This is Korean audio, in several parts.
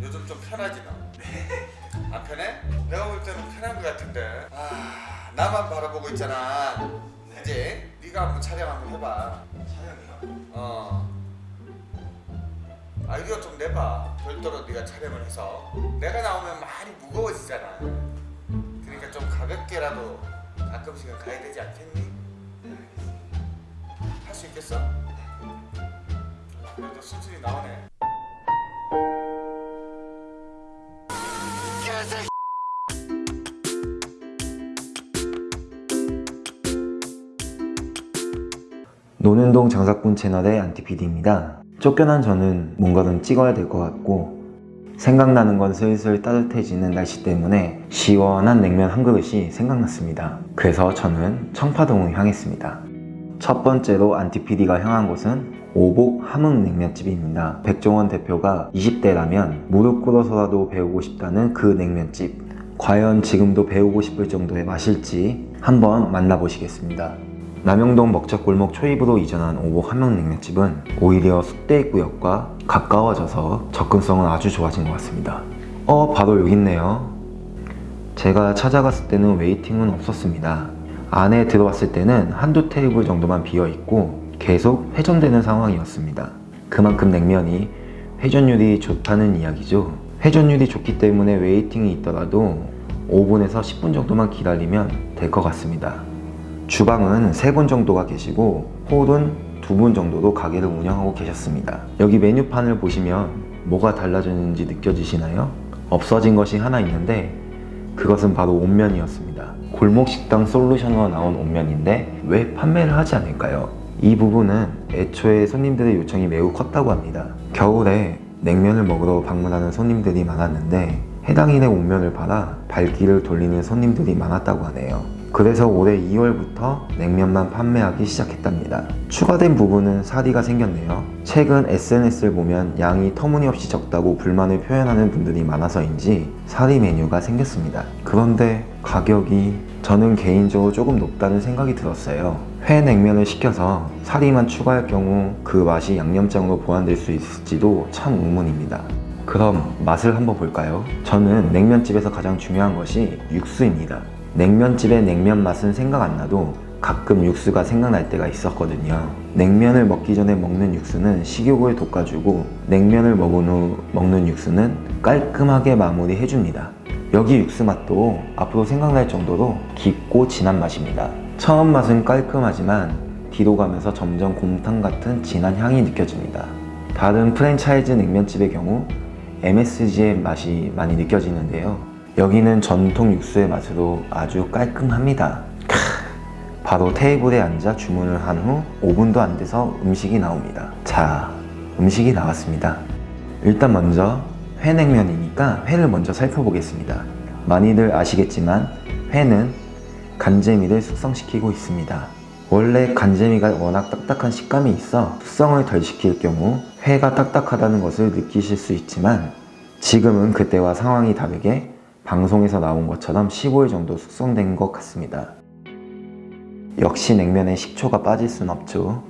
요즘 좀 편하지 너? 안 편해? 내가 볼 때는 편한 것 같은데. 아 나만 바라보고 있잖아. 이제 네가 한번 촬영 한번 해봐. 촬영이요? 어. 아이디어 좀 내봐. 별도로 네가 촬영을 해서. 내가 나오면 많이 무거워지잖아. 그러니까 좀 가볍게라도 가끔씩은 가야 되지 않겠니? 네 알겠습니다. 할 수 있겠어? 그래도 수준이 나오네 노는동 장사꾼 채널의 안티PD입니다. 쫓겨난 저는 뭔가 좀 찍어야 될 것 같고 생각나는 건 슬슬 따뜻해지는 날씨 때문에 시원한 냉면 한 그릇이 생각났습니다. 그래서 저는 청파동을 향했습니다. 첫 번째로 안티PD가 향한 곳은 오복 함흥냉면집입니다. 백종원 대표가 20대라면 무릎 꿇어서라도 배우고 싶다는 그 냉면집. 과연 지금도 배우고 싶을 정도의 맛일지 한번 만나보시겠습니다. 남영동 먹자골목 초입으로 이전한 오복 함흥냉면집은 오히려 숙대구역과 가까워져서 접근성은 아주 좋아진 것 같습니다. 어, 바로 여기 있네요. 제가 찾아갔을 때는 waiting은 없었습니다. 안에 들어왔을 때는 한두 테이블 정도만 비어 있고 계속 회전되는 상황이었습니다. 그만큼 냉면이 회전율이 좋다는 이야기죠. 회전율이 좋기 때문에 waiting이 있더라도 5분에서 10분 정도만 기다리면 될 것 같습니다. 주방은 3분 정도가 계시고 홀은 2분 정도로 가게를 운영하고 계셨습니다. 여기 메뉴판을 보시면 뭐가 달라졌는지 느껴지시나요? 없어진 것이 하나 있는데 그것은 바로 온면이었습니다. 골목식당 솔루션으로 나온 온면인데 왜 판매를 하지 않을까요? 이 부분은 애초에 손님들의 요청이 매우 컸다고 합니다. 겨울에 냉면을 먹으러 방문하는 손님들이 많았는데 해당 일의 온면을 팔아 발길을 돌리는 손님들이 많았다고 하네요. 그래서 올해 2월부터 냉면만 판매하기 시작했답니다. 추가된 부분은 사리가 생겼네요. 최근 SNS를 보면 양이 터무니없이 적다고 불만을 표현하는 분들이 많아서인지 사리 메뉴가 생겼습니다. 그런데 가격이 저는 개인적으로 조금 높다는 생각이 들었어요. 회 냉면을 시켜서 사리만 추가할 경우 그 맛이 양념장으로 보완될 수 있을지도 참 의문입니다. 그럼 맛을 한번 볼까요? 저는 냉면집에서 가장 중요한 것이 육수입니다. 냉면집의 냉면 맛은 생각 안 나도 가끔 육수가 생각날 때가 있었거든요. 냉면을 먹기 전에 먹는 육수는 식욕을 돋궈주고 냉면을 먹은 후 먹는 육수는 깔끔하게 마무리해줍니다. 여기 육수 맛도 앞으로 생각날 정도로 깊고 진한 맛입니다. 처음 맛은 깔끔하지만 뒤로 가면서 점점 곰탕 같은 진한 향이 느껴집니다. 다른 프랜차이즈 냉면집의 경우 MSG의 맛이 많이 느껴지는데요. 여기는 전통 육수의 맛으로 아주 깔끔합니다. 크, 바로 테이블에 앉아 주문을 한 후 5분도 안 돼서 음식이 나옵니다. 자, 음식이 나왔습니다. 일단 먼저 회냉면이니까 회를 먼저 살펴보겠습니다. 많이들 아시겠지만 회는 간재미를 숙성시키고 있습니다. 원래 간재미가 워낙 딱딱한 식감이 있어 숙성을 덜 시킬 경우 회가 딱딱하다는 것을 느끼실 수 있지만 지금은 그때와 상황이 다르게 방송에서 나온 것처럼 15일 정도 숙성된 것 같습니다. 역시 냉면에 식초가 빠질 순 없죠.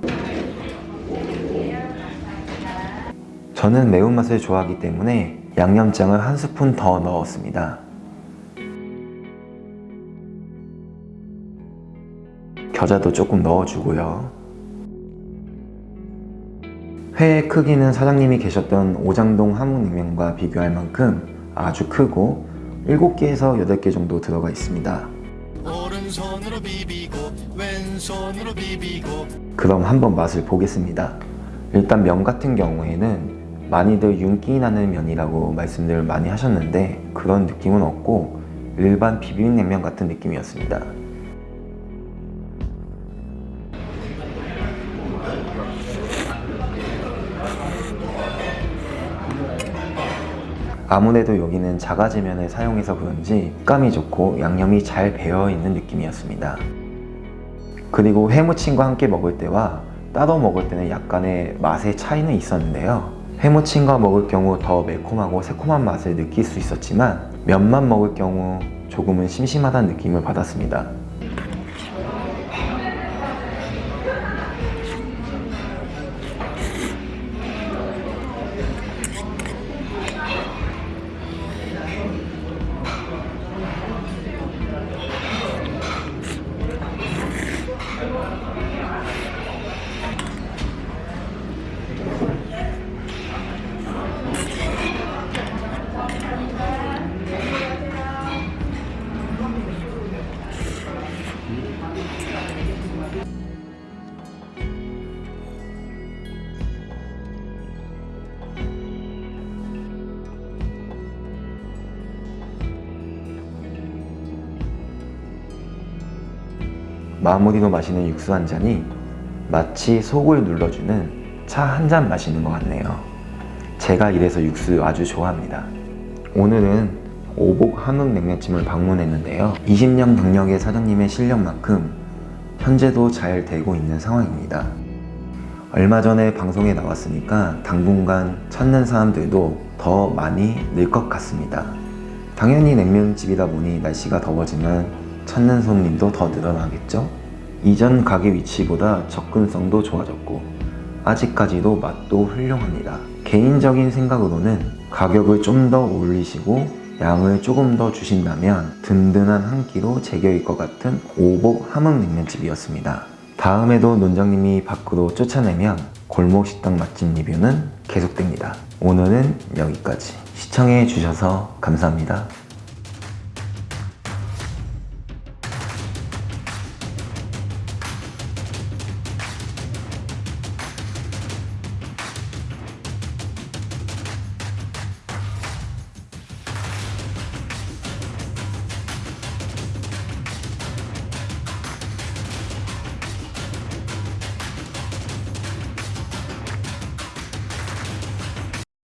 저는 매운맛을 좋아하기 때문에 양념장을 한 스푼 더 넣었습니다. 겨자도 조금 넣어주고요. 회의 크기는 사장님이 계셨던 오장동 함흥냉면과 비교할 만큼 아주 크고 7개에서 8개 정도 들어가 있습니다. 비비고 그럼 한번 맛을 보겠습니다. 일단 면 같은 경우에는 많이들 윤기 나는 면이라고 말씀들 많이 하셨는데 그런 느낌은 없고 일반 비빔냉면 같은 느낌이었습니다. 아무래도 여기는 자가제면을 사용해서 그런지 식감이 좋고 양념이 잘 배어있는 느낌이었습니다. 그리고 회무침과 함께 먹을 때와 따로 먹을 때는 약간의 맛의 차이는 있었는데요. 회무침과 먹을 경우 더 매콤하고 새콤한 맛을 느낄 수 있었지만 면만 먹을 경우 조금은 심심하다는 느낌을 받았습니다. 마무리로 마시는 육수 한 잔이 마치 속을 눌러주는 차 한 잔 마시는 것 같네요. 제가 이래서 육수 아주 좋아합니다. 오늘은 오복 한옥냉면집을 방문했는데요. 20년 경력의 사장님의 실력만큼 현재도 잘 되고 있는 상황입니다. 얼마 전에 방송에 나왔으니까 당분간 찾는 사람들도 더 많이 늘 것 같습니다. 당연히 냉면집이다 보니 날씨가 더워지면 찾는 손님도 더 늘어나겠죠? 이전 가게 위치보다 접근성도 좋아졌고 아직까지도 맛도 훌륭합니다. 개인적인 생각으로는 가격을 좀 더 올리시고 양을 조금 더 주신다면 든든한 한 끼로 제격일 것 같은 오복 함흥냉면집이었습니다. 다음에도 논장님이 밖으로 쫓아내면 골목 식당 맛집 리뷰는 계속됩니다. 오늘은 여기까지. 시청해 주셔서 감사합니다.